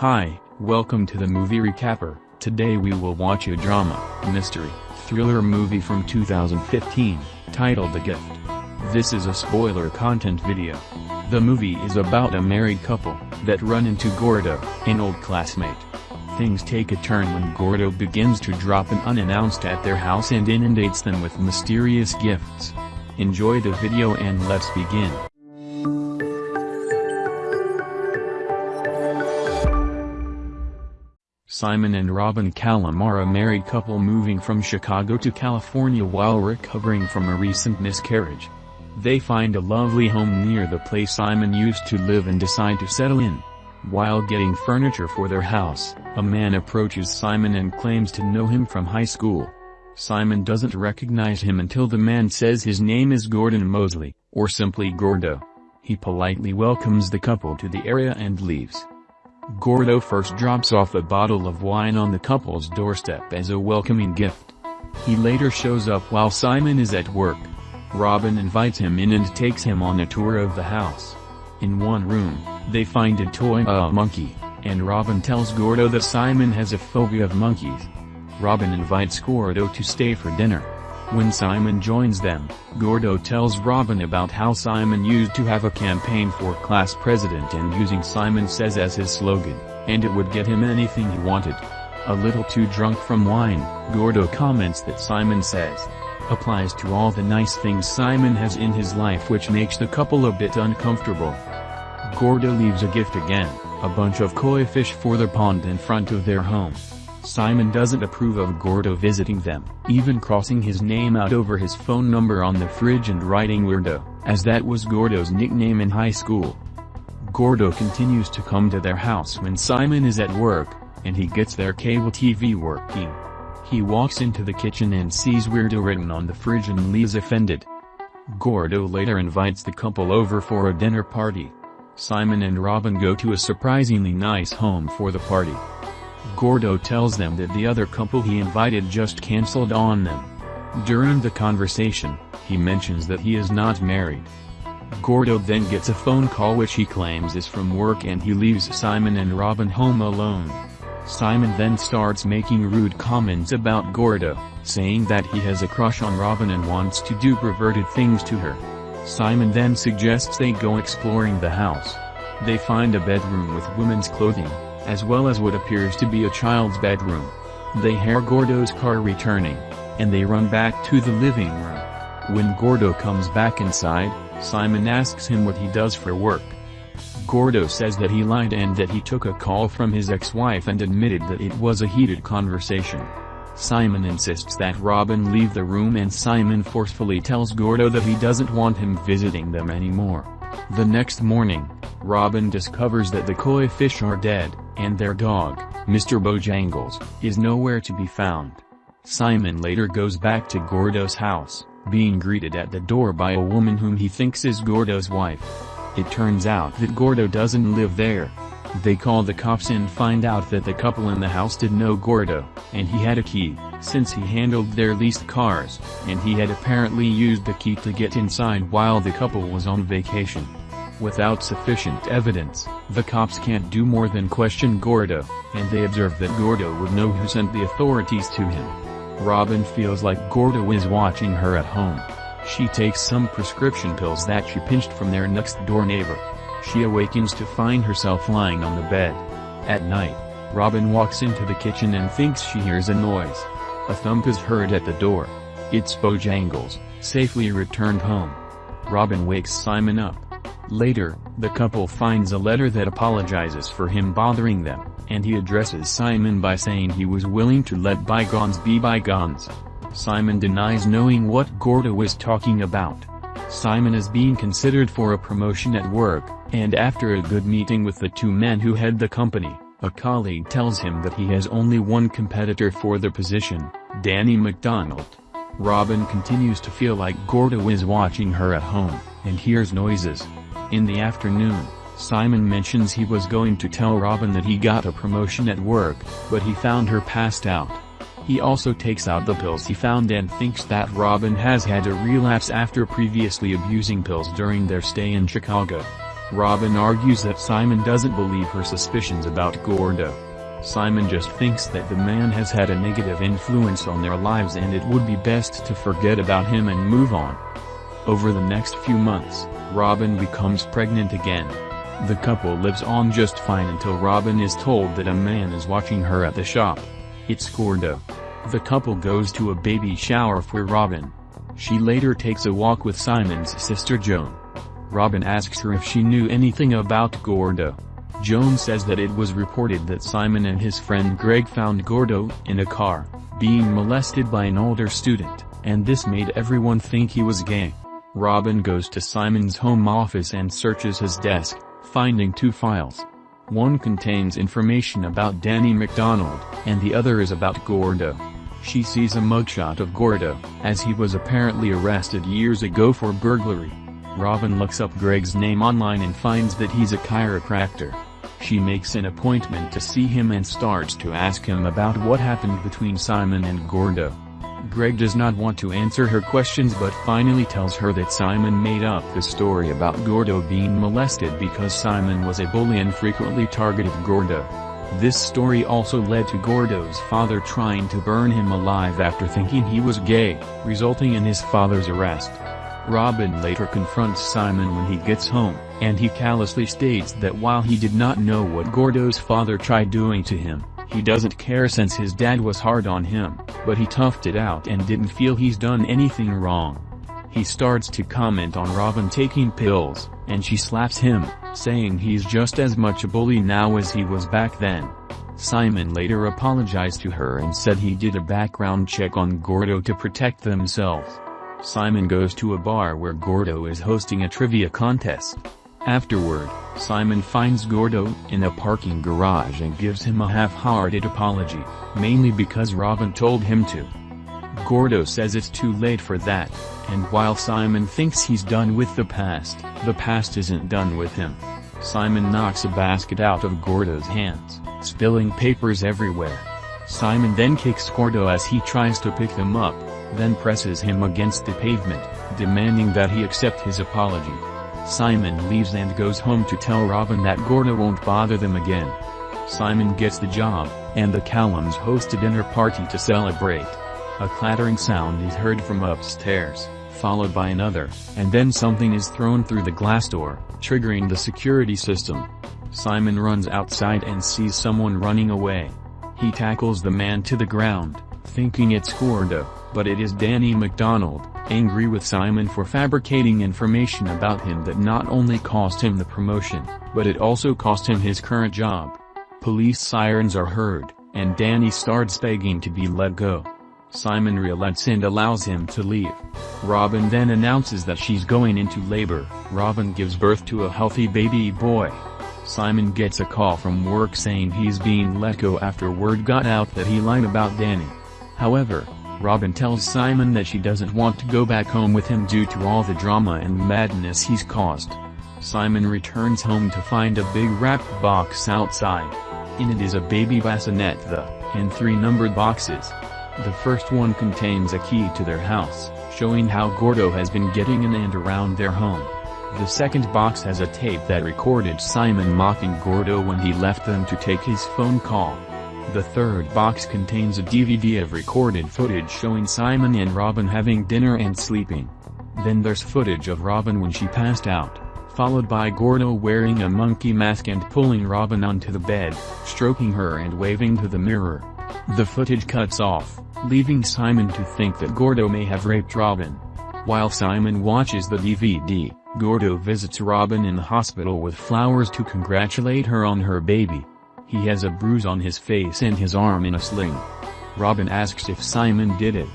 Hi, welcome to the movie recapper. Today we will watch a drama, mystery, thriller movie from 2015, titled The Gift. This is a spoiler content video. The movie is about a married couple that run into Gordo, an old classmate. Things take a turn when Gordo begins to drop in unannounced at their house and inundates them with mysterious gifts. Enjoy the video and let's begin. Simon and Robin Callem are a married couple moving from Chicago to California while recovering from a recent miscarriage. They find a lovely home near the place Simon used to live and decide to settle in. While getting furniture for their house, a man approaches Simon and claims to know him from high school. Simon doesn't recognize him until the man says his name is Gordon Mosley, or simply Gordo. He politely welcomes the couple to the area and leaves. Gordo first drops off a bottle of wine on the couple's doorstep as a welcoming gift. He later shows up while Simon is at work. Robin invites him in and takes him on a tour of the house. In one room, they find a toy monkey, and Robin tells Gordo that Simon has a phobia of monkeys. Robin invites Gordo to stay for dinner. When Simon joins them, Gordo tells Robin about how Simon used to have a campaign for class president and using Simon Says as his slogan, and it would get him anything he wanted. A little too drunk from wine, Gordo comments that Simon Says applies to all the nice things Simon has in his life which makes the couple a bit uncomfortable. Gordo leaves a gift again, a bunch of koi fish for the pond in front of their home. Simon doesn't approve of Gordo visiting them, even crossing his name out over his phone number on the fridge and writing Weirdo, as that was Gordo's nickname in high school. Gordo continues to come to their house when Simon is at work, and he gets their cable TV working. He walks into the kitchen and sees Weirdo written on the fridge and leaves offended. Gordo later invites the couple over for a dinner party. Simon and Robin go to a surprisingly nice home for the party. Gordo tells them that the other couple he invited just cancelled on them. During the conversation, he mentions that he is not married. Gordo then gets a phone call which he claims is from work and he leaves Simon and Robin home alone. Simon then starts making rude comments about Gordo, saying that he has a crush on Robin and wants to do perverted things to her. Simon then suggests they go exploring the house. They find a bedroom with women's clothing, as well as what appears to be a child's bedroom. They hear Gordo's car returning, and they run back to the living room. When Gordo comes back inside, Simon asks him what he does for work. Gordo says that he lied and that he took a call from his ex-wife and admitted that it was a heated conversation. Simon insists that Robin leave the room and Simon forcefully tells Gordo that he doesn't want him visiting them anymore. The next morning, Robin discovers that the koi fish are dead, and their dog, Mr. Bojangles, is nowhere to be found. Simon later goes back to Gordo's house, being greeted at the door by a woman whom he thinks is Gordo's wife. It turns out that Gordo doesn't live there. They call the cops and find out that the couple in the house did know Gordo, and he had a key, since he handled their leased cars, and he had apparently used the key to get inside while the couple was on vacation. Without sufficient evidence, the cops can't do more than question Gordo, and they observe that Gordo would know who sent the authorities to him. Robin feels like Gordo is watching her at home. She takes some prescription pills that she pinched from their next-door neighbor. She awakens to find herself lying on the bed. At night, Robin walks into the kitchen and thinks she hears a noise. A thump is heard at the door. It's Bojangles, safely returned home. Robin wakes Simon up. Later, the couple finds a letter that apologizes for him bothering them, and he addresses Simon by saying he was willing to let bygones be bygones. Simon denies knowing what Gordo was talking about. Simon is being considered for a promotion at work, and after a good meeting with the two men who head the company, a colleague tells him that he has only one competitor for the position, Danny McDonald. Robin continues to feel like Gordo is watching her at home, and hears noises. In the afternoon, Simon mentions he was going to tell Robin that he got a promotion at work, but he found her passed out. He also takes out the pills he found and thinks that Robin has had a relapse after previously abusing pills during their stay in Chicago. Robin argues that Simon doesn't believe her suspicions about Gordo. Simon just thinks that the man has had a negative influence on their lives and it would be best to forget about him and move on. Over the next few months, Robin becomes pregnant again. The couple lives on just fine until Robin is told that a man is watching her at the shop. It's Gordo. The couple goes to a baby shower for Robin. She later takes a walk with Simon's sister Joan. Robin asks her if she knew anything about Gordo. Joan says that it was reported that Simon and his friend Greg found Gordo in a car, being molested by an older student, and this made everyone think he was gay. Robin goes to Simon's home office and searches his desk, finding two files. One contains information about Danny McDonald, and the other is about Gordo. She sees a mugshot of Gordo, as he was apparently arrested years ago for burglary. Robin looks up Greg's name online and finds that he's a chiropractor. She makes an appointment to see him and starts to ask him about what happened between Simon and Gordo. Greg does not want to answer her questions but finally tells her that Simon made up the story about Gordo being molested because Simon was a bully and frequently targeted Gordo. This story also led to Gordo's father trying to burn him alive after thinking he was gay, resulting in his father's arrest. Robin later confronts Simon when he gets home, and he callously states that while he did not know what Gordo's father tried doing to him, he doesn't care since his dad was hard on him, but he toughed it out and didn't feel he's done anything wrong. He starts to comment on Robin taking pills, and she slaps him, saying he's just as much a bully now as he was back then. Simon later apologized to her and said he did a background check on Gordo to protect themselves. Simon goes to a bar where Gordo is hosting a trivia contest. Afterward, Simon finds Gordo in a parking garage and gives him a half-hearted apology, mainly because Robin told him to. Gordo says it's too late for that, and while Simon thinks he's done with the past, the past isn't done with him. Simon knocks a basket out of Gordo's hands, spilling papers everywhere. Simon then kicks Gordo as he tries to pick them up, then presses him against the pavement, demanding that he accept his apology. Simon leaves and goes home to tell Robin that Gordo won't bother them again. Simon gets the job, and the Callems host a dinner party to celebrate. A clattering sound is heard from upstairs, followed by another, and then something is thrown through the glass door, triggering the security system. Simon runs outside and sees someone running away. He tackles the man to the ground, thinking it's Gordo, but it is Danny McDonald, angry with Simon for fabricating information about him that not only cost him the promotion, but it also cost him his current job. Police sirens are heard, and Danny starts begging to be let go. Simon relents and allows him to leave. Robin then announces that she's going into labor. Robin gives birth to a healthy baby boy. Simon gets a call from work saying he's being let go after word got out that he lied about Danny. However, Robin tells Simon that she doesn't want to go back home with him due to all the drama and madness he's caused. Simon returns home to find a big wrapped box outside. In it is a baby bassinet the, and three numbered boxes. The first one contains a key to their house, showing how Gordo has been getting in and around their home. The second box has a tape that recorded Simon mocking Gordo when he left them to take his phone call. The third box contains a DVD of recorded footage showing Simon and Robin having dinner and sleeping. Then there's footage of Robin when she passed out, followed by Gordo wearing a monkey mask and pulling Robin onto the bed, stroking her and waving to the mirror. The footage cuts off, leaving Simon to think that Gordo may have raped Robin. While Simon watches the DVD, Gordo visits Robin in the hospital with flowers to congratulate her on her baby. He has a bruise on his face and his arm in a sling. Robin asks if Simon did it.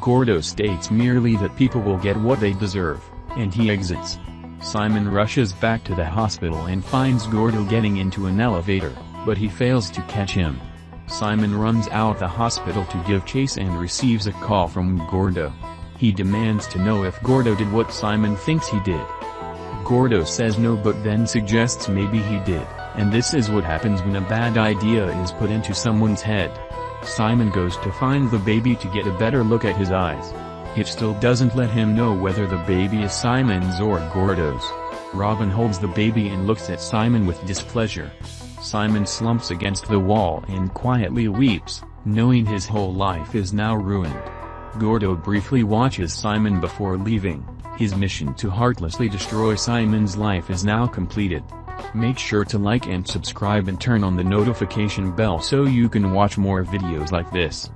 Gordo states merely that people will get what they deserve, and he exits. Simon rushes back to the hospital and finds Gordo getting into an elevator, but he fails to catch him. Simon runs out the hospital to give chase and receives a call from Gordo. He demands to know if Gordo did what Simon thinks he did. Gordo says no but then suggests maybe he did. And this is what happens when a bad idea is put into someone's head. Simon goes to find the baby to get a better look at his eyes. It still doesn't let him know whether the baby is Simon's or Gordo's. Robin holds the baby and looks at Simon with displeasure. Simon slumps against the wall and quietly weeps, knowing his whole life is now ruined. Gordo briefly watches Simon before leaving, his mission to heartlessly destroy Simon's life is now completed. Make sure to like and subscribe and turn on the notification bell so you can watch more videos like this.